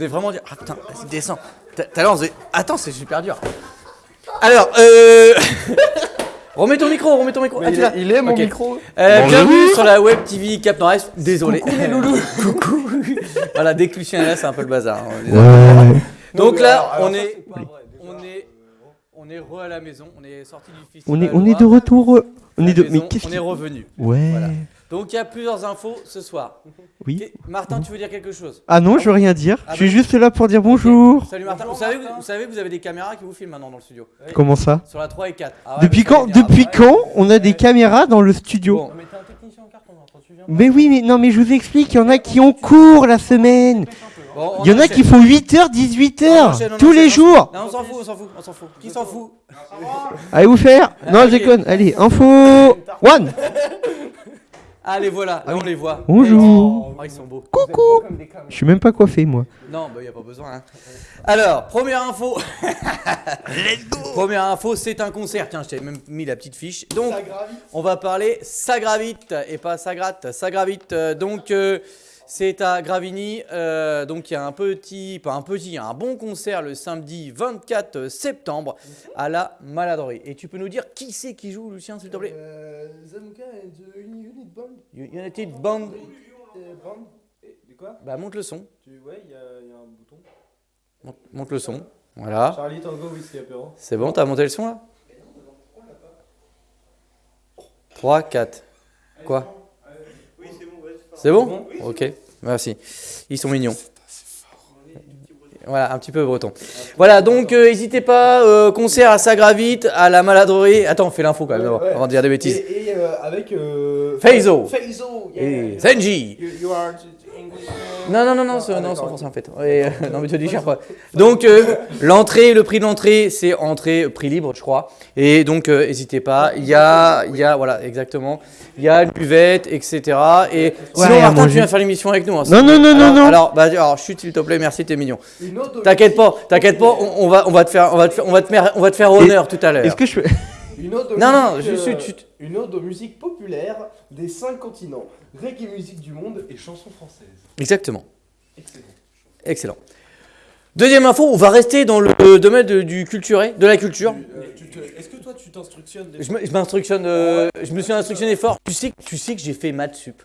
Des vraiment dire. Ah putain, vas-y, descends. Tout à l'heure, on. Attends, c'est super dur. Alors, euh. remets ton micro, remets ton micro. Ah, tu l'as Il est mon Ok. micro. Euh, bienvenue sur la web TV Cap Nord-Est. Désolé. Coucou les loulous. Coucou. voilà, dès que Lucien est là, c'est un peu le bazar. hein, on est d'accord. Donc mais là, alors- alors on est, on est, on est re à la maison. On est sorti du On festival. est, on est de retour. euh, On est de. Mais qu'est-ce on qui- est revenu. Ouais. Voilà. Donc il y a plusieurs infos ce soir. Oui. Martin, tu veux dire quelque chose? Ah non, je veux rien dire. Ah je suis bon? juste là pour dire bonjour. Salut Martin. Vous savez, vous savez, vous avez des caméras qui vous filment maintenant dans le studio. Comment ça? Sur la 3 et 4. Ah ouais, Depuis quand Depuis après. quand on a des caméras dans le studio? Bon. Mais t'es un technicien en carton, hein, quand tu viens. Mais oui, mais non, mais je vous explique, il y en a qui ont cours la semaine. Bon, on Il y en a qui font 8h, 18h, On enchaîne, on tous les enchaîne. jours. Non, on s'en fout, on s'en fout, on s'en fout. Qui s'en fout? Allez vous faire Non, Ah, je déconne. Allez, info one. Allez, voilà, là on les voit. Bonjour. Oh, ils sont beaux. Coucou. Je suis même pas coiffé moi. Non, bah y a pas besoin. hein. Alors, première info. Let's go. Première info, c'est un concert. Tiens, je t'ai même mis la petite fiche. Donc, on va parler ça gravite et pas ça gratte, ça gravite. Euh, Donc, euh, c'est à Gravigny. euh, donc, il y a un petit, pas un petit, un bon concert le samedi 24 septembre à la Maladrerie. Et tu peux nous dire qui c'est qui joue, Lucien, s'il te plaît? Euh, Zamuka and the Uni- Unit Band. United Band. Band. Et- De quoi? Bah, monte le son. Tu Ouais, il y, a il y a un bouton. Monte, monte le son. Voilà. Charlie Tango, Whisky Apéro. C'est bon, t'as monté le son là? 3, 4. Quoi? C'est bon Ok, merci. Ils sont mignons. Voilà, un petit peu breton. Voilà, donc euh, n'hésitez pas, euh, concert à Sagravite, à la maladrerie. Attends, on fait l'info quand même d'abord, avant de dire des bêtises. Et, et, euh, avec. Faizo. Faizo, yeah. Et Zenji. You, you are English. Non, non, non, non, c'est Ah, non, c'est en d'accord. français en fait. Ouais, euh, non, mais te dis cher pas. Donc, euh, l'entrée, le prix de l'entrée, c'est entrée, prix libre, je crois. Et donc, euh, n'hésitez pas. Il y a, il y a, voilà, exactement. Il y a buvette, etc. Et sinon, à Martin, tu viens faire l'émission avec nous. hein, Non, non, non, non, alors, non. Alors, bah, alors, chut, s'il te plaît, merci, t'es mignon. T'inquiète pas, t'inquiète pas, on, on va, on va te faire, on va te faire, on va te faire, on va te faire honneur tout à l'heure. Est-ce que je peux Une ode Non, non, musiques, juste, euh, chut, chut. Une ode aux musiques populaires des cinq continents. Reggae musique du monde et chansons françaises. Exactement. Excellent. Excellent. Deuxième info, on va rester dans le domaine de- du culturé, de la culture. Euh, Est-ce que toi tu t'instructionnes Je m'instructionne, euh, je me suis instructionné fort. Tu sais, que- tu sais que j'ai fait maths sup.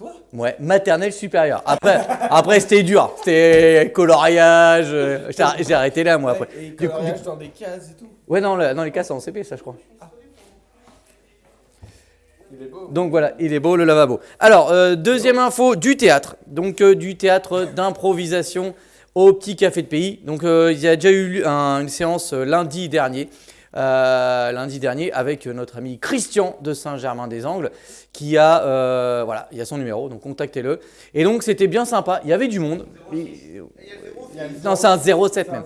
Toi Ouais, maternelle supérieure. Après, après c'était dur. C'était coloriage. euh, J'ai arr- j'ai arrêté là, moi, après. Et Du coup- coloriage dans des cases et tout. Ouais, non, le- les cas, c'est en CP, ça, je crois. Il est beau. Donc voilà, il est beau le lavabo. Alors, euh, deuxième info, du théâtre. Donc euh, du théâtre d'improvisation au petit café de pays. Donc euh, il y a déjà eu un- une séance euh, lundi dernier. Euh, lundi dernier avec notre ami Christian de Saint-Germain-des-Angles qui a euh, voilà il y a son numéro donc contactez-le et donc c'était bien sympa il y avait du monde Et- non c'est un 07 même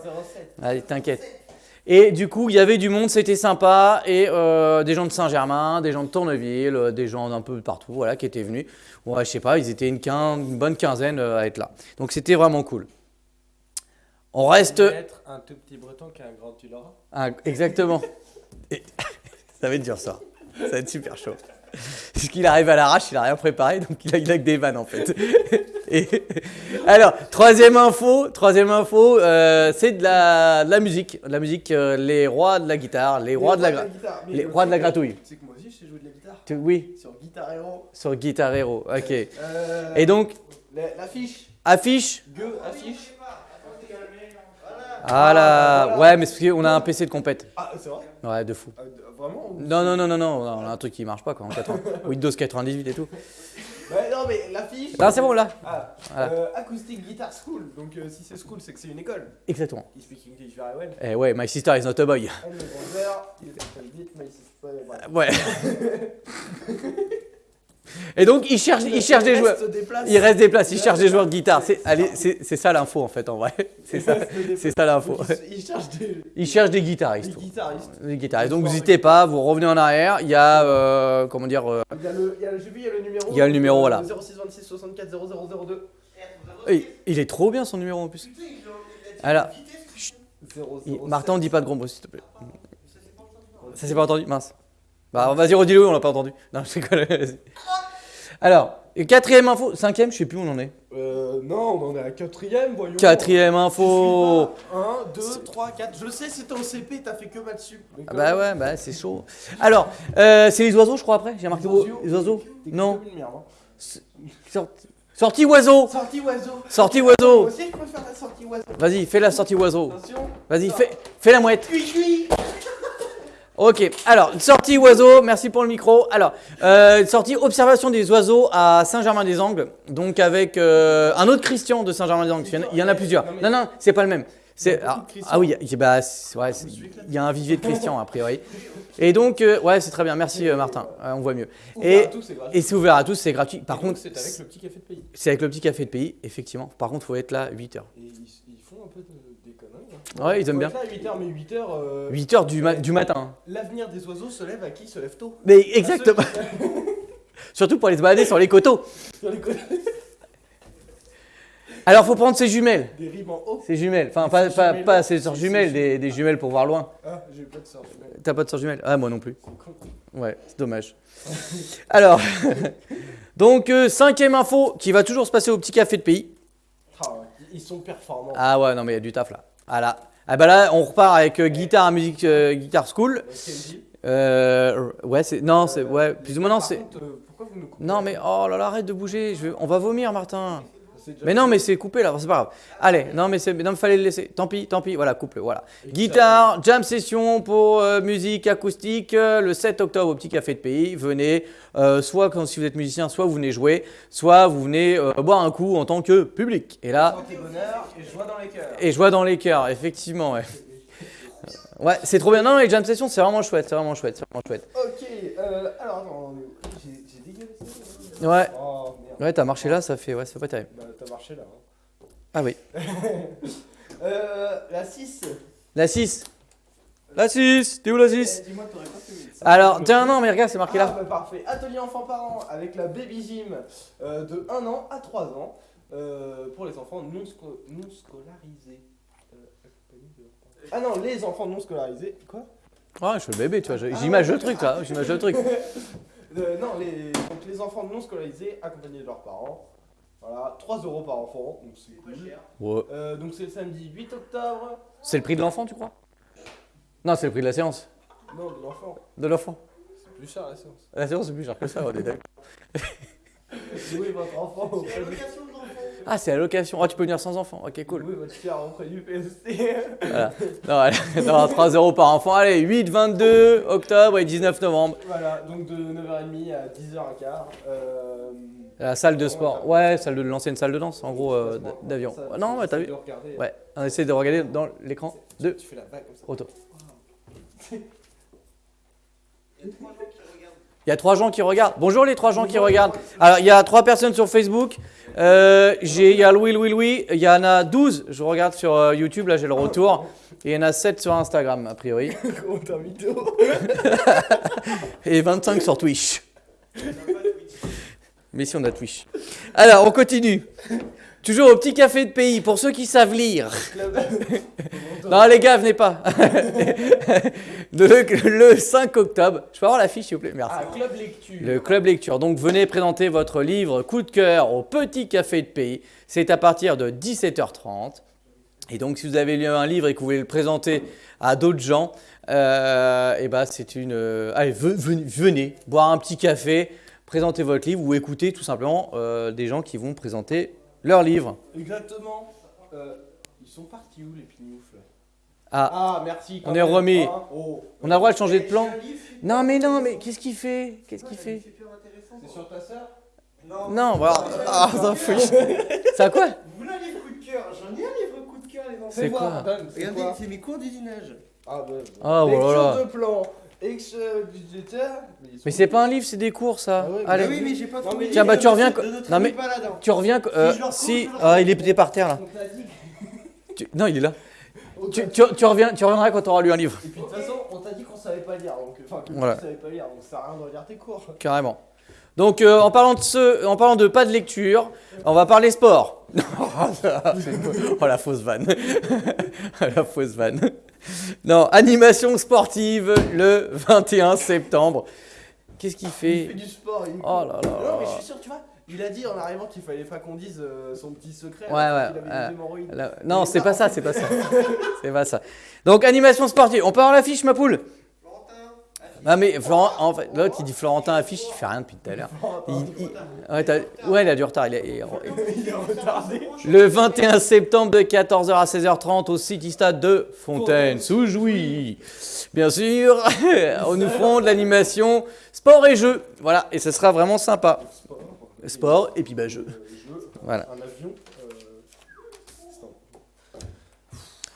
Allez, t'inquiète. Et du coup, il y avait du monde, c'était sympa, et euh, des gens de Saint-Germain, des gens de Tourneville, euh, des gens d'un peu partout, voilà, qui étaient venus. Ouais, je sais pas, ils étaient une, bonne quinzaine euh, à être là. Donc c'était vraiment cool. On reste. Être un tout petit breton qui a un grand tu l'auras. Ah, exactement. Et- ça va être dur ça. Ça va être super chaud. Parce qu'il arrive à l'arrache, il a rien préparé, donc il a, il a que des vannes en fait. Et- alors, troisième info, troisième info, euh, c'est de la, de la musique. De la musique, euh, les rois de la guitare, les rois de la, gra- guitare. Mais les le rois de la gratouille. Sais que moi aussi je sais jouer de la guitare. Tu- oui, Sur Guitar Hero. sur Guitar Hero, ok. Euh, Et donc, la- L'affiche. affiche. Gueux, affiche. Ah là, ouais, mais c'est parce qu'on a un PC de compète. Ah, c'est vrai? Ouais, de fou. Euh, Vraiment ou- Non, non, non, non, non, on a un truc qui marche pas quoi, en 80. Windows 98 et tout. Ouais, non, mais l'affiche. Non, c'est bon là. Ah, Voilà. euh, Acoustic Guitar School. Donc, euh, si c'est school, c'est que c'est une école. Exactement. You speak English very well. Eh ouais, my sister is not a boy. And the brother, il c'est pas. Ouais. Et donc, il cherche, il cherche des joueurs. des. Il reste des places, il cherche des joueurs de guitare. C'est, ça l'info en fait, en vrai. C'est ça, c'est ça l'info. Il, cherche des, Il cherche des des guitaristes. guitaristes. Des guitaristes. Donc, n'hésitez pas, vous revenez en arrière. Il y a, euh, comment dire, euh, Il y a le, il y a le, il y a le numéro. Il y a le numéro, voilà. 06 26 64 0002. il, il est trop bien son numéro en plus. Alors, il- 00. Martin, on dit pas de gros mots s'il te plaît. Ça s'est pas entendu Mince. Bah vas-y redis-le, on l'a pas entendu. Non, je rigole. vas-y. Alors, quatrième info, cinquième, je sais plus où on en est. Euh, non, on en est à quatrième, voyons. Quatrième info. suis pas. 1, 2, 3, 4. Je sais, c'était au CP, t'as fait que sup. Donc, Ah bah ouais, bah c'est chaud. Alors, euh, c'est les oiseaux, je crois après. J'ai marqué Les oiseaux. les oiseaux. Non. merde, hein. Sorti, sortie oiseau. Sortie oiseau. Sortie Moi oiseau. aussi, je peux faire la sortie oiseau. Vas-y, fais la sortie oiseau. Attention. Vas-y, fais, fais la mouette. Cui, cui. Ok, alors, une sortie oiseau, merci pour le micro. Alors, euh, une sortie observation des oiseaux à Saint-Germain-des-Angles, donc avec euh, un autre Christian de Saint-Germain-des-Angles. Il y en a- Il y en a plusieurs. Non, Non, c'est pas le même. Il ah, ah oui, il y a- bah, ouais, il y a un vivier de Christian a priori. Et donc, euh, ouais, c'est très bien, merci Martin, on voit mieux. Et, et c'est ouvert à tous, c'est gratuit. Par contre, c'est avec le petit café de pays. c'est avec le petit café de pays, effectivement. Par contre, faut être là 8h. Et ils, font un peu de. Ouais, ils aiment bien. là à 8h, mais 8h. euh, 8h du, ma- du matin. L'avenir des oiseaux se lève à qui se lève tôt Mais exactement. Surtout pour aller se balader sur les coteaux. Sur les côtés. Alors, faut prendre ses jumelles. Des rimes en haut. Ses jumelles. Enfin, pas, Ses pas, jumelles. pas ses sœurs jumelles, jumelles. des, des jumelles pour voir loin. Ah, j'ai pas de sort. mais T'as pas de sœurs jumelles? Ah, moi non plus. Ouais, c'est dommage. Alors, donc, euh, cinquième info qui va toujours se passer au petit café de pays. Ah, ouais, ils sont performants. Ah ouais, non, mais il y a du taf là. Ah là. Ah bah là, on repart avec euh, guitare, musique, euh, guitare school. Ouais, Kenji. Euh, ouais, c'est. Non, c'est. Ouais, plus ou moins, non, c'est. euh, pourquoi vous nous coupez Non, mais oh là là, arrête de bouger. Je vais- On va vomir, Martin. Mais non, mais c'est coupé là, c'est pas grave. Allez, non, mais c'est, non, fallait le laisser. Tant pis, tant pis. Voilà, coupe-le. Voilà. Guitare, jam session pour euh, musique acoustique euh, le 7 octobre au petit café de pays. Venez, euh, soit quand si vous êtes musicien, soit vous venez jouer, soit vous venez boire un coup en tant que public. Et là, Santé, bonheur et joie dans les cœurs. et joie dans les cœurs, effectivement. Ouais, ouais c'est trop bien. Non, les jam sessions, c'est vraiment chouette, c'est vraiment chouette, c'est vraiment chouette. Ok, alors attends, j'ai ça. Ouais, Oh. Ouais, t'as marché là, ça fait, ouais, c'est pas terrible. Bah, t'as marché là. hein. Ah oui. Euh, la 6. La 6. La 6, t'es où la 6 Eh, Dis-moi, t'aurais pas fait ça. Alors, tiens, non, mais regarde, c'est marqué Ah, là. bah, parfait. Atelier enfants-parents avec la Baby Gym euh, de 1 an à 3 ans euh, pour les enfants non, sco- non scolarisés. Ah non, les enfants non scolarisés. Quoi? Ouais, je suis le bébé, tu vois. je- J'image le truc là, j'image le truc. Euh, Non, les, donc les enfants non scolarisés accompagnés de leurs parents. Voilà, 3 euros par enfant, donc c'est cool. Ouais. Euh, donc c'est le samedi 8 octobre. C'est le prix de l'enfant, tu crois? Non, c'est le prix de la séance. Non, de l'enfant. De l'enfant. C'est plus cher la séance. La séance, c'est plus cher que ça, on est d'accord. Louez votre enfant. Ah, c'est la location. Oh, tu peux venir sans enfant. Ok, cool. Louez votre fier auprès du PST. Voilà. Non, allez, non, 3 euros par enfant. Allez, 8, 22 octobre et 19 novembre. voilà, donc de 9h30 à 10h15. Euh... La salle de sport. Ouais, salle de l'ancienne salle de danse, en gros, euh, d'avion. Non, tu ouais, t'as vu. Ouais, on essaie de regarder dans l'écran de Tu fais la vague comme ça. auto. Il y a trois gens qui regardent. Bonjour les trois gens qui regardent. Alors, il y a trois personnes sur Facebook. Euh, il y a Louis, Louis, Louis. Il y en a 12. Je regarde sur euh, YouTube, là j'ai le retour. Et il y en a 7 sur Instagram, a priori. Et 25 sur Twitch. Mais si on a Twitch. Alors, on continue. Toujours au petit café de pays, pour ceux qui savent lire. Non, les gars, venez pas. le, le 5 octobre. Je peux avoir la fiche, s'il vous plaît? Merci. Ah, club lecture. Le club lecture. Donc venez présenter votre livre coup de cœur au petit café de pays. C'est à partir de 17h30. Et donc si vous avez lu un livre et que vous voulez le présenter à d'autres gens, euh, et ben c'est une. euh, allez, ve- venez, venez boire un petit café, présenter votre livre ou écouter tout simplement euh, des gens qui vont présenter leur livre. Exactement. Euh, ils sont partis où les pignoufles? Ah, Ah, merci. On est remis. Ah, oh. on a le droit de changer de plan Non mais non, mais qu'est-ce qu'il fait? Qu'est-ce qu'il fait? C'est sur ta sœur? Non, voilà. Ah, ça fout. Ça quoi? Vous voulez un livre coup de cœur J'en ai un livre coup de cœur, les enfants. C'est voir, quoi? C'est Regardez, c'est mes cours d'usinage. Ah, bah. Ah, Lecture voilà. de plan. Ex budgétaire. sont- Mais c'est pas un livre, c'est des cours ça. Ah ouais, mais Allez. Ah oui, mais j'ai pas trouvé. mais- Tiens, bah, tu reviens non, mais-. Tu reviens que- euh, Si ah, il est par terre là. Tu- Non, il est là. Tu, tu- tu reviens, tu reviendras quand tu auras lu un livre, Et puis de toute façon, on t'a dit qu'on savait pas lire. Donc, enfin, que Voilà. tu savais pas lire. Donc, ça sert à rien de regarder tes cours. carrément. Donc euh, en parlant de ce, en parlant de pas de lecture, on va parler sport. oh la fausse vanne. la fausse vanne. Non, animation sportive le 21 septembre. Qu'est-ce qu'il Il fait fait du sport. Il... Oh là là Non, mais je suis sûr, tu vois. Il a dit en arrivant qu'il fallait pas qu'on dise euh, son petit secret. Ouais, ouais, avait Non, c'est pas en ça, fait- c'est pas ça. C'est pas ça. Donc, animation sportive. On peut avoir l'affiche, ma poule Ah, mais Florent, en fait, l'autre, il dit Florentin affiche, il fait rien depuis tout à l'heure. Il- il- Ouais, ouais, il a du retard. il est- il. Le 21 septembre de 14h à 16h30 au City Stade de Fontaine-sous-Jouy. Bien sûr, on nous ferons de l'animation sport et jeux. Voilà, et ce sera vraiment sympa. Sport et puis bah jeux. Jeu, Voilà. un avion. Euh... attends.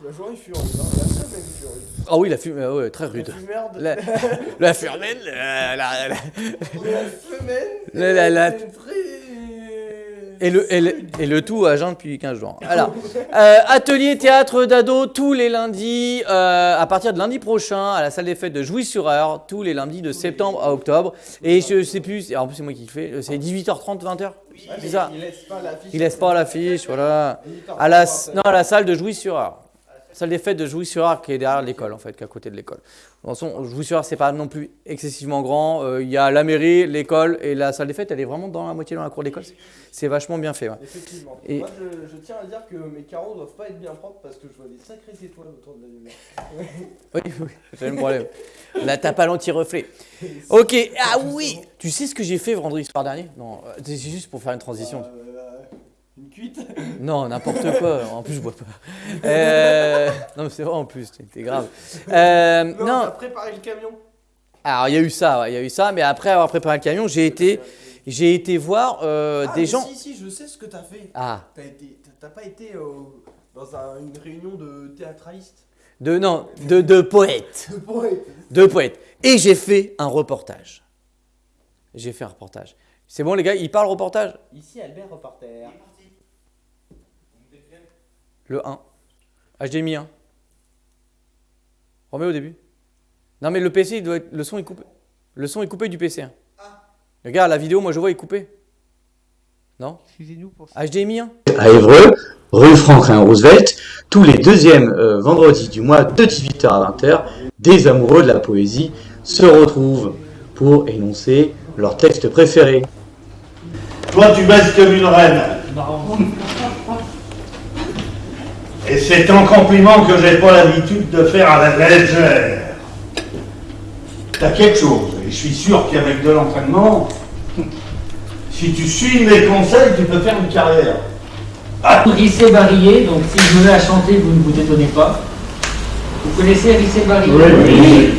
La journée fut rude, hein. la semaine fut rude. Ah oui, la fumée, ouais, très rude. La. La, la fumée, la- la- la- La semaine. La- la- la- était très. Et le, et, le, et le tout à jeun depuis 15 jours. Alors, euh, atelier théâtre d'ado tous les lundis, euh, à partir de lundi prochain, à la salle des fêtes de Jouy-sur-Eure, tous les lundis de septembre à octobre. Et je sais plus, en plus c'est moi qui le fais, c'est 18h30, 20h Ouais, C'est ça. Il laisse pas l'affiche. Il laisse pas l'affiche, voilà. À la, non, à la salle de Jouy-sur-Eure. Salle des fêtes de Jouy-sur-Eure qui est derrière l'école en fait, qui est à côté de l'école. De toute façon, Jouy-sur-Eure c'est pas non plus excessivement grand. Euh, Il y a la mairie, l'école et la salle des fêtes, elle est vraiment dans la moitié dans la cour d'école. C'est vachement bien fait. ouais. Effectivement. Et- Moi, je, je tiens à dire que mes carreaux doivent pas être bien propres parce que je vois des sacrées étoiles autour de la lumière. Oui, oui, c'est le même problème. Là, t'as pas l'anti-reflet. Ok, ah oui Tu sais ce que j'ai fait vendredi soir dernier? Non, euh, c'est juste pour faire une transition. Euh, une cuite Non, n'importe quoi. En plus, je bois pas. Euh, Non, mais c'est vrai en plus, t'es- t'es grave. Euh, Non, non, t'as préparé le camion. alors il y a eu ça, ouais, il y a eu ça, mais après avoir préparé le camion, j'ai été, j'ai été voir euh, Ah, des mais gens. Si, si, je sais ce que t'as fait. Ah, T'as été, t'as- t'as pas été euh, dans un- une réunion de théâtralistes de non, de, de poètes. De poètes. de poètes. Et j'ai fait un reportage. J'ai fait un reportage. C'est bon les gars, il parle reportage? Ici, Albert Reporter. Le 1. HDMI 1. Remets au début. Non mais le PC, il doit être... le son est coupé. Le son est coupé du PC. hein. Regarde, la vidéo, moi je vois, est coupée. Non? Excusez-nous pour ça. HDMI 1 à Évreux, rue Franklin Roosevelt, tous les deuxièmes euh, vendredis du mois de 18h à 20h, des amoureux de la poésie se retrouvent pour énoncer leur texte préféré. Toi, tu baisses comme une reine. Et c'est un compliment que j'ai pas l'habitude de faire à la légère. T'as quelque chose, et je suis sûr qu'avec de l'entraînement, si tu suis mes conseils, tu peux faire une carrière. Rissé Barillet, donc si je me mets à chanter, vous ne vous étonnez pas. Vous connaissez Rissé Barillet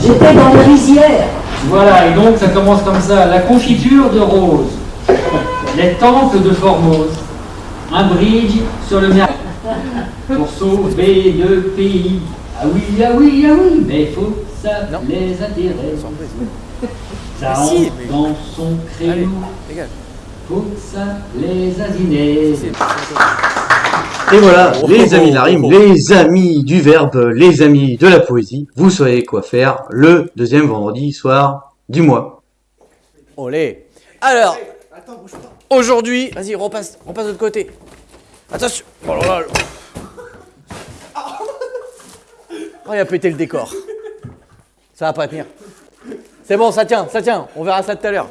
J'étais dans la rizière. Voilà, et donc ça commence comme ça. La confiture de rose, les temples de Formose, un bridge sur le mer pour sauver le pays. Ah oui, ah oui, ah oui, mais faut ça Non. les intérêts. Ça Si, entre mais- dans son créneau, faut ça les aziner. Et voilà, Oh, les oh, amis de la oh, rime, oh. les amis du verbe, les amis de la poésie, vous savez quoi faire le deuxième vendredi soir du mois. Olé. Alors, aujourd'hui, vas-y, repasse, repasse de l'autre côté. Attention. Oh là là. Oh, il a pété le décor. Ça va pas tenir. C'est bon, ça tient, ça tient. On verra ça tout à l'heure.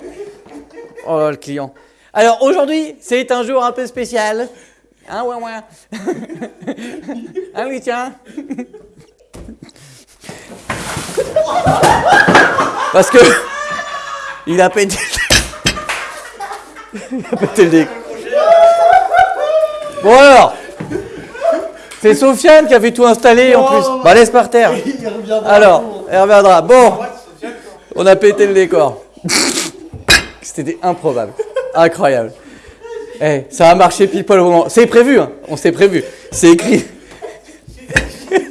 Oh là, le client. Alors aujourd'hui, c'est un jour un peu spécial. Hein, ouais, ouais. hein, Lucien Parce que il a pété. il a pété le décor. Bon alors, c'est Sofiane qui avait tout installé en plus. Bah laisse par terre. Il reviendra. Alors, elle reviendra. Bon, on a pété le décor. C'était improbable. Incroyable. Eh, ça a marché pile poil au moment. C'est prévu, hein. on s'est prévu. C'est écrit.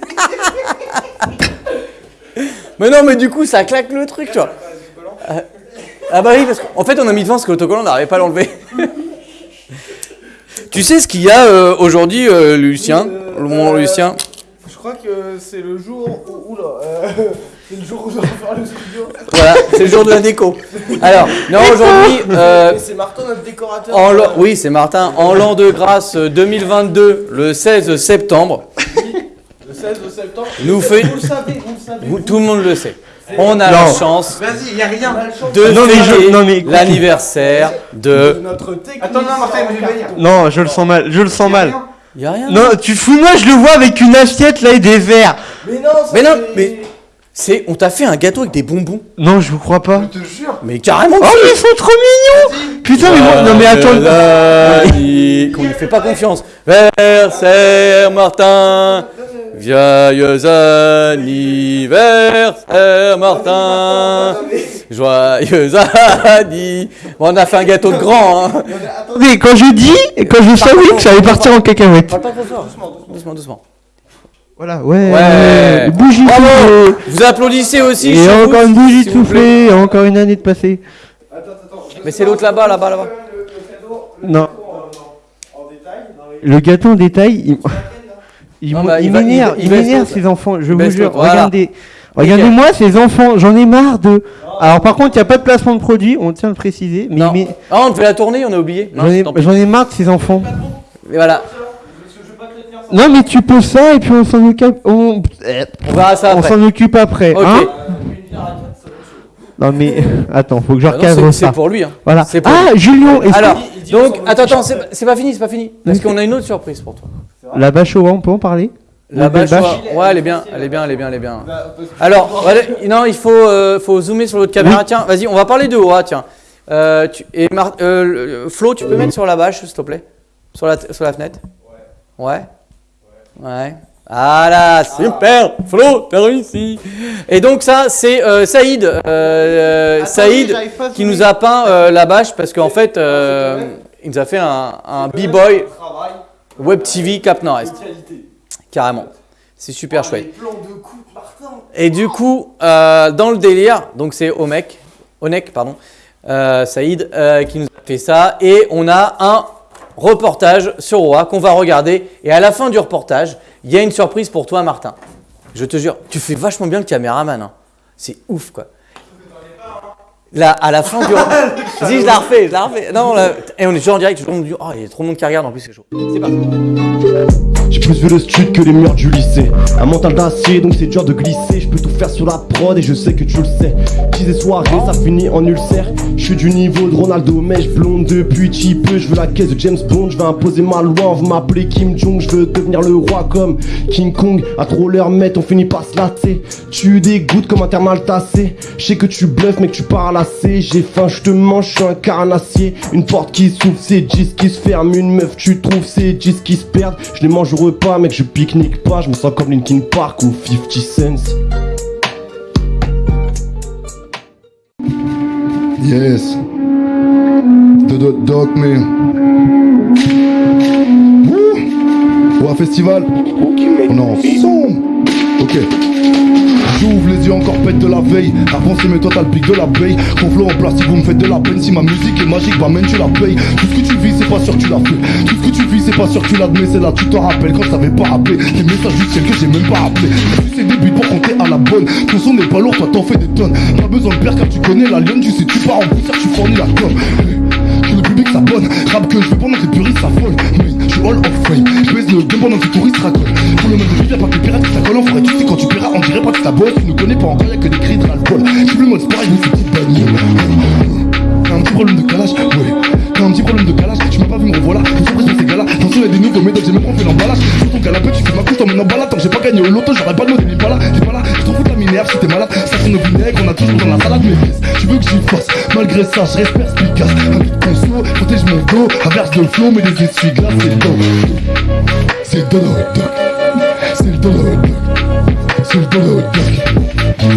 mais non, mais du coup, ça claque le truc, tu vois. Euh, Ah bah oui, parce qu'en fait, on a mis devant parce que l'autocollant, on n'arrivait pas à l'enlever. Tu sais ce qu'il y a euh, aujourd'hui, euh, Lucien Mon euh, Lucien Je crois que c'est le jour où. Oula, c'est le jour où je faire le studio. Voilà, c'est le jour de la déco. Alors, non, aujourd'hui, euh, c'est Martin, notre décorateur. en l'an- oui, c'est Martin, en l'an de grâce euh, 2022, le 16 septembre. Le 16 septembre. Nous fait- Vous le savez, vous le savez. Vous- tout le monde le sait. On a Non. la chance Vas-y, y a rien. De Non, mais je- fêter non, mais écoute. l'anniversaire de de. notre technicien. Attends, non, Martin, je. Non, je le sens mal, je le sens mal. Y a rien. Non, tu fous moi, je le vois avec une assiette là et des verres. Mais non, Mais non, mais- C'est, on t'a fait un gâteau avec des bonbons. Non, je vous crois pas. Je te jure. Mais carrément. Oh, mais ils sont trop mignons Putain, mais moi, non mais attends. Qu'on lui fait pas confiance. Versaire Martin. Joyeux anniversaire Martin. Joyeux anniversaire. Bon, on a fait un gâteau de grand. Hein. Mais quand je dis, quand je savais que ça allait partir en cacahuète. Parle pas trop fort. Doucement, doucement. Voilà, ouais. Ouais. Bougie Bravo. soufflée. Vous applaudissez aussi. Et chez vous, encore une bougie plaît. soufflée, et encore une année de passé. Attends, attends. Mais c'est l'autre là-bas, là-bas, là-bas. Non. Le gâteau en détail, il, il, Non, bah, il il va- m'énerve, il- il il baisse m'énerve ces enfants, je vous jure. voilà. Regardez, regardez-moi ces enfants, j'en ai marre de. Alors par contre, il n'y a pas de placement de produit, on tient à le préciser, mais, Non. mais Ah, on fait la tournée, on a oublié. j'en ai, j'en ai marre de ces enfants. Et voilà. Non mais tu peux ça et puis on s'en occupe, on, On verra ça on après. s'en occupe après, Ok. hein Non mais attends, faut que je Ah recadre c'est- ça. c'est pour lui. Hein. Voilà. Pour Ah Julien, Alors, donc, attends, attends, c'est c'est pas fini, c'est pas fini. Parce qu'on a une autre surprise pour toi. La bâche au vent, on peut en parler La bâche, bâche. ouais, elle est bien, elle est bien, elle est bien, elle est bien. Bah, Alors, non, il faut, euh, faut zoomer sur l'autre caméra. Tiens, vas-y, on va parler de ah, tiens. Euh, tu- et Mar- euh, Flo, tu peux mettre sur la bâche, s'il te plaît Sur la, sur la fenêtre Ouais. Ouais. Voilà, super Flo, t'as réussi Et donc ça, c'est euh, Saïd, euh, euh, Saïd qui nous a peint euh, la bâche parce qu'en fait, euh, il nous a fait un, un B-Boy Travail, Web TV Cap Nord-Est. Carrément. C'est super Les chouette. de. Et du coup, euh, dans le délire, donc c'est Omek, Onek, pardon, euh, Saïd, euh, qui nous a fait ça. Et on a un reportage sur Roa qu'on va regarder. Et à la fin du reportage, il y a une surprise pour toi, Martin. Je te jure, tu fais vachement bien le caméraman. hein. C'est ouf, quoi. Là, à la fin du. Vas-y, je la refais, je la refais. Non, là- Et on est toujours en direct. le monde dit, Oh, il y a trop de monde qui regarde, en plus, c'est chaud. C'est parti. J'ai plus vu le street que les murs du lycée. Un mental d'acier, donc c'est dur de glisser. Je peux faire sur la prod et je sais que tu le sais. Et soirée, ça finit en ulcère. Je suis du niveau de Ronaldo, mèche blonde depuis petit peu. Je veux la caisse de James Bond, je veux imposer ma loi. Vous m'appelez Kim Jong, je veux devenir le roi comme King Kong. À trop leur mettre, on finit par se latter. Tu dégoûtes comme un thermal tassé. Je sais que tu bluffes, mais que tu parles assez. J'ai faim, je te mange, je suis un carnassier. Une porte qui s'ouvre, c'est 10 qui se ferme. Une meuf, tu trouves, c'est 10 qui se perdent. Je les mange au repas, mec, je pique-nique pas. Je me sens comme Linkin Park ou 50 Cents. Yes. The Dot Doc, mais. Wouh Au festival. On est ensemble. Ok. Encore pète de la veille. La pensée, mais toi t'as le pic de l'abeille. Ton flow en plastique, vous me faites de la peine. Si ma musique est magique, bah même tu la payes. Tout ce que tu vis, c'est pas sûr que tu l'as fait. Tout ce que tu vis, c'est pas sûr que tu l'admets. C'est là, tu t'en rappelles quand t'avais pas rappelé. Les messages du ciel que j'ai même pas appelé. Tu sais, début pour compter à la bonne. Ton son n'est pas lourd, toi t'en fais des tonnes. Pas besoin de perdre car tu connais la lionne. Tu sais, tu pars en concert, tu fournis la com. Que que je veux pendant que les puristes s'affolent. Mais je suis all of fame. Je baisse le game pendant que touristes racolent. Pour le mode de vie, pas que pirates qui s'accolent. Faudrait tu sais quand tu paieras, on dirait pas que ta bosse. Tu ne connais pas encore, y'a que des cris de ras-le-bol. Le mode sport avec mes petites bagnoles. T'as un petit problème de calage, ouais. T'as un petit problème de calage, tu m'as pas vu me revoilà. Je suis pour ces gars-là. Attention, y'a des nouveaux médocs, j'ai même pas fait l'emballage. Sur ton canapé, tu fais ma couche, t'emmènes en balade. Tant j'ai pas gagné au loto, j'aurais pas de mot, t'es pas là, t'es pas là. Je t'en fous de la minerve si t'es malade. Ça sonne au vinaigre, on a toujours dans la salade, mais yes, tu veux que j'y fasse? Malgré ça, je reste perspicace. Un vide conso, protège mon dos. Averse de flow, mais les essuie-glaces, c'est dos. C'est le dodo. C'est le dodo. C'est le dodo.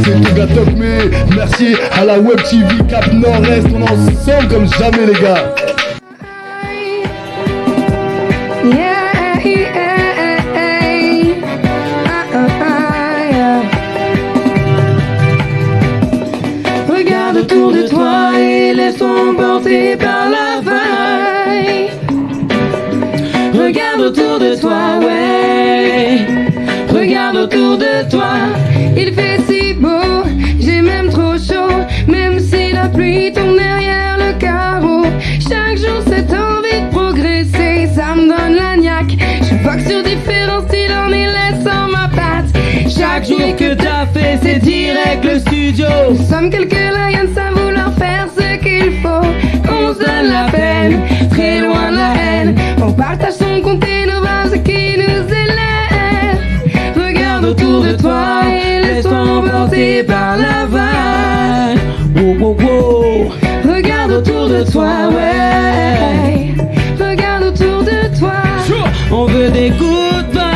C'est gars doc, mais merci à la web TV Cap Nord-Est. On est ensemble comme jamais, les gars. Regarde autour de toi et laisse-toi par la vague. Regarde autour de toi, ouais. Regarde autour de toi. Il fait si beau, j'ai même trop chaud. Même si la pluie Nous sommes quelques lions à vouloir faire ce qu'il faut. On se donne la peine, très loin de la haine. On partage son compte et nos bases qui nous élèvent. Regarde autour de toi et laisse-toi emporter par la vague. Wow, wow, wow. Regarde autour de toi, ouais. Regarde autour de toi. On veut des good vibes,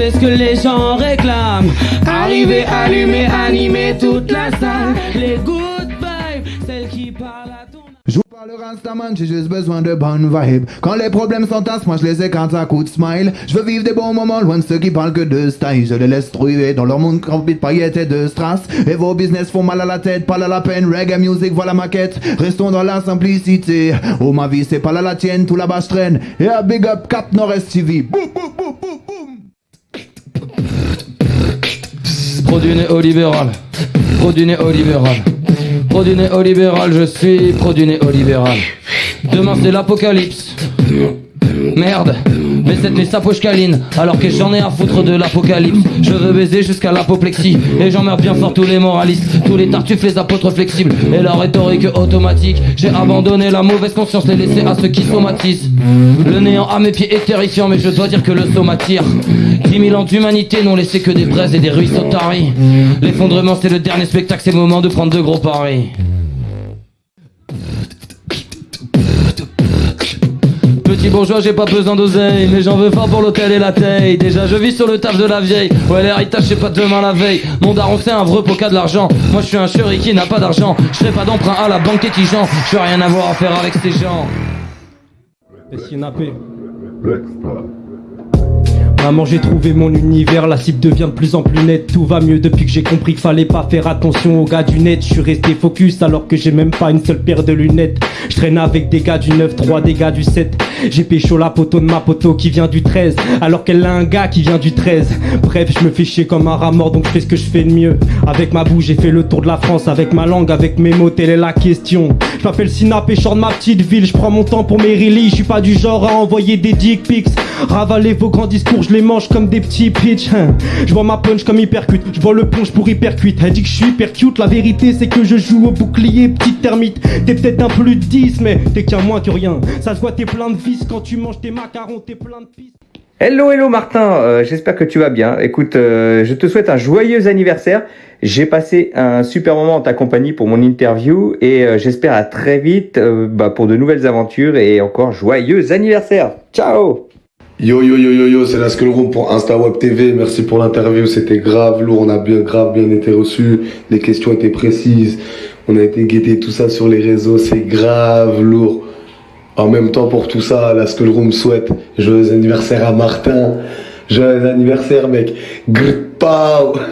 c'est ce que les gens réclament. Arriver, allumer, animer toute la salle. Les good vibes, celles qui parlent à ton Je vous parle Rastaman, j'ai juste besoin de bonnes vibes. Quand les problèmes s'entassent, moi je les écarte à coups de smile. Je veux vivre des bons moments loin de ceux qui parlent que de style. Je les laisse trouver dans leur monde rempli de paillettes et de strass. Et vos business font mal à la tête, pas à la peine. Reggae music, voilà ma quête. Restons dans la simplicité. Oh ma vie, c'est pas la tienne, tout là-bas je traîne. Et à big up Cap Nord-Est TV. Boum. Produit néolibéral, produit néolibéral, produit néolibéral, je suis produit néolibéral. Demain c'est l'apocalypse. Merde, mais cette nuit ça poche câline Alors que j'en ai à foutre de l'apocalypse Je veux baiser jusqu'à l'apoplexie. Et j'emmerde bien fort tous les moralistes Tous les tartuffes, les apôtres flexibles. Et la rhétorique automatique J'ai abandonné la mauvaise conscience Les laisser à ceux qui somatisent. Le néant à mes pieds est terrifiant Mais je dois dire que le saut m'attire 10 000 ans d'humanité n'ont laissé que des braises et des ruisseaux taris. L'effondrement c'est le dernier spectacle C'est le moment de prendre de gros paris Petit bourgeois, j'ai pas besoin d'oseille, mais j'en veux fort pour l'hôtel et la taille. Déjà, je vis sur le taf de la vieille. Ouais, l'héritage, c'est pas demain la veille. Mon daron, c'est un vrai poca de l'argent. Moi, je suis un chéri qui n'a pas d'argent. Je ferai pas d'emprunt à la banque étigeant. Je veux rien avoir à faire avec ces gens. Sinapé. Maman, j'ai trouvé mon univers, la cible devient de plus en plus nette. Tout va mieux depuis que j'ai compris qu'il fallait pas faire attention aux gars du net. Je suis resté focus alors que j'ai même pas une seule paire de lunettes. Je traîne avec des gars du 9, 3 des gars du 7. J'ai pécho la poteau de ma poteau qui vient du 13, alors qu'elle a un gars qui vient du 13. Bref, je me fais chier comme un rat mort, donc je fais ce que je fais de mieux. Avec ma bouche, j'ai fait le tour de la France, avec ma langue, avec mes mots, telle est la question. Je m'appelle je sors de ma petite ville, je prends mon temps pour mes releases, je suis pas du genre à envoyer des dick pics. Ravaler vos grands discours, je les mange comme des petits pitch. hein. Je vois ma punch comme hypercute, je vois le punch pour hypercuite. Elle dit que je suis hyper cute, la vérité c'est que je joue au bouclier, petite termite. T'es peut-être un plus de 10, mais t'es qu'un moins que rien. Ça se voit, t'es plein de vis quand tu manges tes macarons, t'es plein de pisse. Hello, hello Martin, Euh, j'espère que tu vas bien. Écoute, euh, je te souhaite un joyeux anniversaire. J'ai passé un super moment en ta compagnie pour mon interview et euh, j'espère à très vite bah, pour de nouvelles aventures et encore joyeux anniversaire. Ciao Yo yo yo yo yo, c'est la Skull Room pour InstaWeb TV. Merci pour l'interview, c'était grave lourd, on a bien grave bien été reçus. Les questions étaient précises, on a été guettés tout ça sur les réseaux, c'est grave lourd. En même temps pour tout ça, la Skull Room souhaite joyeux anniversaire à Martin. Joyeux anniversaire mec. Grpao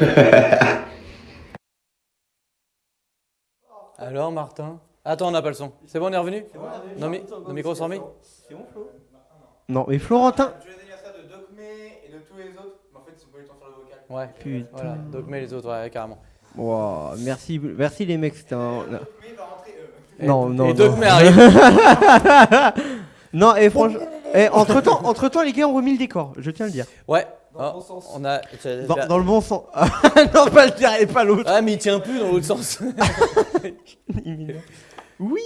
Alors, Martin Attends, on n'a pas le son. C'est bon, on est revenu? Non, mais nos micros sont remis C'est bon, Flo Non, mais Florentin. Joyeux anniversaire de Docmé et de tous les autres? Mais en fait, ils sont pas eu le temps de faire le vocal. Ouais, Putain. Voilà, donc mais les autres, ouais, carrément. Wow, merci, merci les mecs, c'était un. Et- Non, non. et non. Dogme arrive. non, et franchement. Et entre temps, entre temps, les gars ont remis le décor, je tiens à le dire. Ouais. Ah, On a. Dans, dans le bon sens. non, pas le dernier, pas l'autre. Ah, mais il tient plus dans l'autre sens. oui.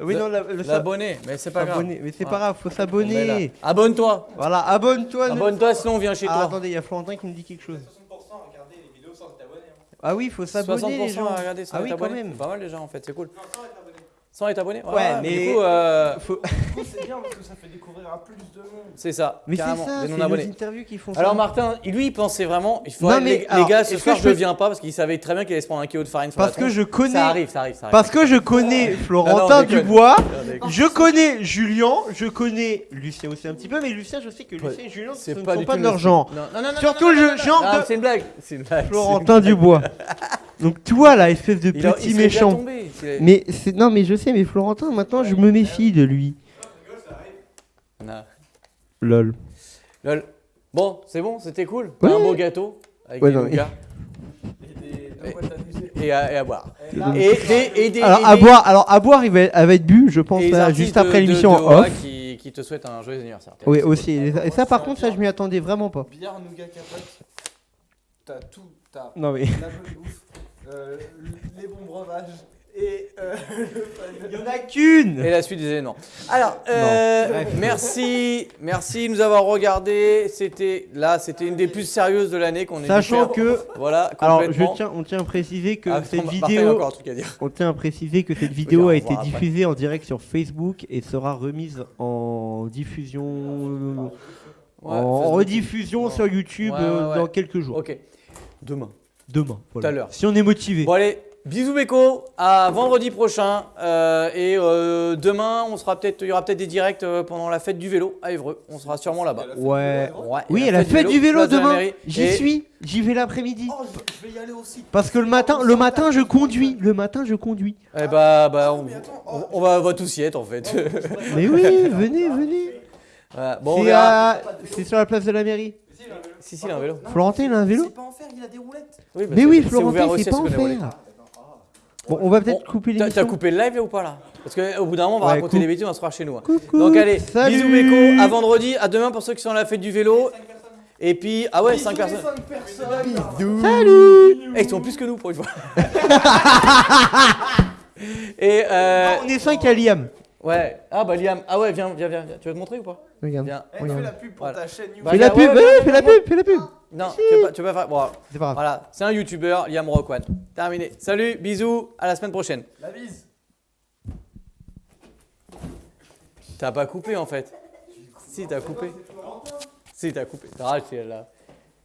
Oui, non, la- le- L'abonné, mais c'est pas grave. Mais c'est pas grave, faut s'abonner. Abonne-toi. Voilà, abonne-toi. ne- Abonne-toi, sinon on vient chez Ah, toi. attendez, il y a Florentin qui me dit quelque chose. Ah oui, il faut s'abonner les 60% gens. à regarder sans ah être oui, quand même. C'est Pas mal déjà en fait, c'est cool. Sans être abonné Ouais, mais- Du coup, euh, Faut- c'est bien parce que ça fait découvrir à plus de monde. c'est ça. Mais c'est carrément, ça, des c'est nos non-abonnés. interviews qui font ça. Alors Martin, lui, il pensait vraiment. Il faudrait, Non, mais les, les alors, gars, ce soir, que je peux- viens pas parce qu'il savait très bien qu'il allait se prendre un kilo de farine sur Parce la que je connais. Ça arrive, ça arrive, ça arrive. Parce que je connais Non, Florentin non. Dubois, Non, je connais Julien, je connais Lucien aussi un petit peu, mais Lucien, je sais que Lucien et Julien ne pas sont pas de le leur genre. Non, non, non, non, Surtout non, non, le non, genre non, de C'est une blague. C'est une blague. Florentin Dubois. Donc toi là, espèce de Il a- il petit méchant. bien tombé, c'est- Mais c'est non, mais je sais, mais Florentin, maintenant, je me méfie de lui. Non. Lol. Lol. Bon, c'est bon, c'était cool. Ouais. Un beau gâteau avec Ouais, des non, nougat. Et, à, et à boire. Et, des- et des- alors et à des- boire, alors à boire, il va, elle va être bu, je pense, et là, artistes juste de- après de- l'émission de en Aura off. Qui, qui te souhaitent un joyeux anniversaire. Oui, aussi. Et ça, par contre, ça, je m'y attendais vraiment pas. Bière, nougat, capote. T'as tout. T'as Non, mais- la bonne bouffe. Euh, les bons breuvages et euh, Il y en a qu'une Et la suite des événements. Alors, euh, merci, merci de nous avoir regardé. C'était là, c'était une des plus sérieuses de l'année qu'on ait Sachant que, voilà, alors je tiens, on tient à préciser que Ah, cette vidéo, à dire. on tient à préciser que cette vidéo Oui, a été après. diffusée en direct sur Facebook et sera remise en diffusion, Ouais, en rediffusion sur YouTube Ouais, ouais, ouais. dans quelques jours. Ok. Demain. Demain. voilà. à l'heure. Si on est motivé. Bon allez, bisous Beko, à vendredi prochain. euh, et euh, demain, on sera peut-être, il y aura peut-être des directs euh, pendant la fête du vélo à Évreux. On sera sûrement là-bas. Ouais. Ouais, Oui, et elle a fête du vélo la demain. J'y Et- suis. J'y vais l'après-midi. Oh, je, vais y aller aussi. Parce que le matin, le matin, je conduis. Le matin, je conduis. Eh bah, bah, on, on- on va, on va tous y être en fait. Mais oui, venez, venez. Voilà, Bon, à- c'est sur la place de la mairie. Si, si, il a un vélo. Florentin, il a un vélo C'est pas en fer, il a des roulettes. Oui, bah, Mais oui, Florentin, c'est à pas en fer. Bon, on va peut-être couper l'émission. T'as coupé le live là ou pas là? Parce qu'au bout d'un moment, on va Ouais, raconter coupe. des bêtises, on va se croire chez nous. hein. Coucou, Donc allez, salut. bisous Beko, à vendredi, à demain pour ceux qui sont à la fête du vélo. Et puis, ah ouais, 5 personnes. Cinq personnes. Salut Eh, ils sont plus que nous pour une fois. Et euh, On est 5 à Liam. ouais, ah bah Liam, ah ouais, viens, viens, viens, viens. tu veux te montrer ou pas? Regarde. Viens. Eh, fais la pub pour ta chaîne YouTube. Bah, Fais la pub, ouais, ouais, ouais, fais la pub, fais la pub. Non, tu veux pas, tu veux pas faire. Bon, C'est pas grave. voilà, c'est un youtubeur, Liam Rockwan. Terminé. Salut, bisous, à la semaine prochaine. La bise. T'as pas coupé en fait. Si, t'as coupé. Si, t'as coupé. T'as raté là.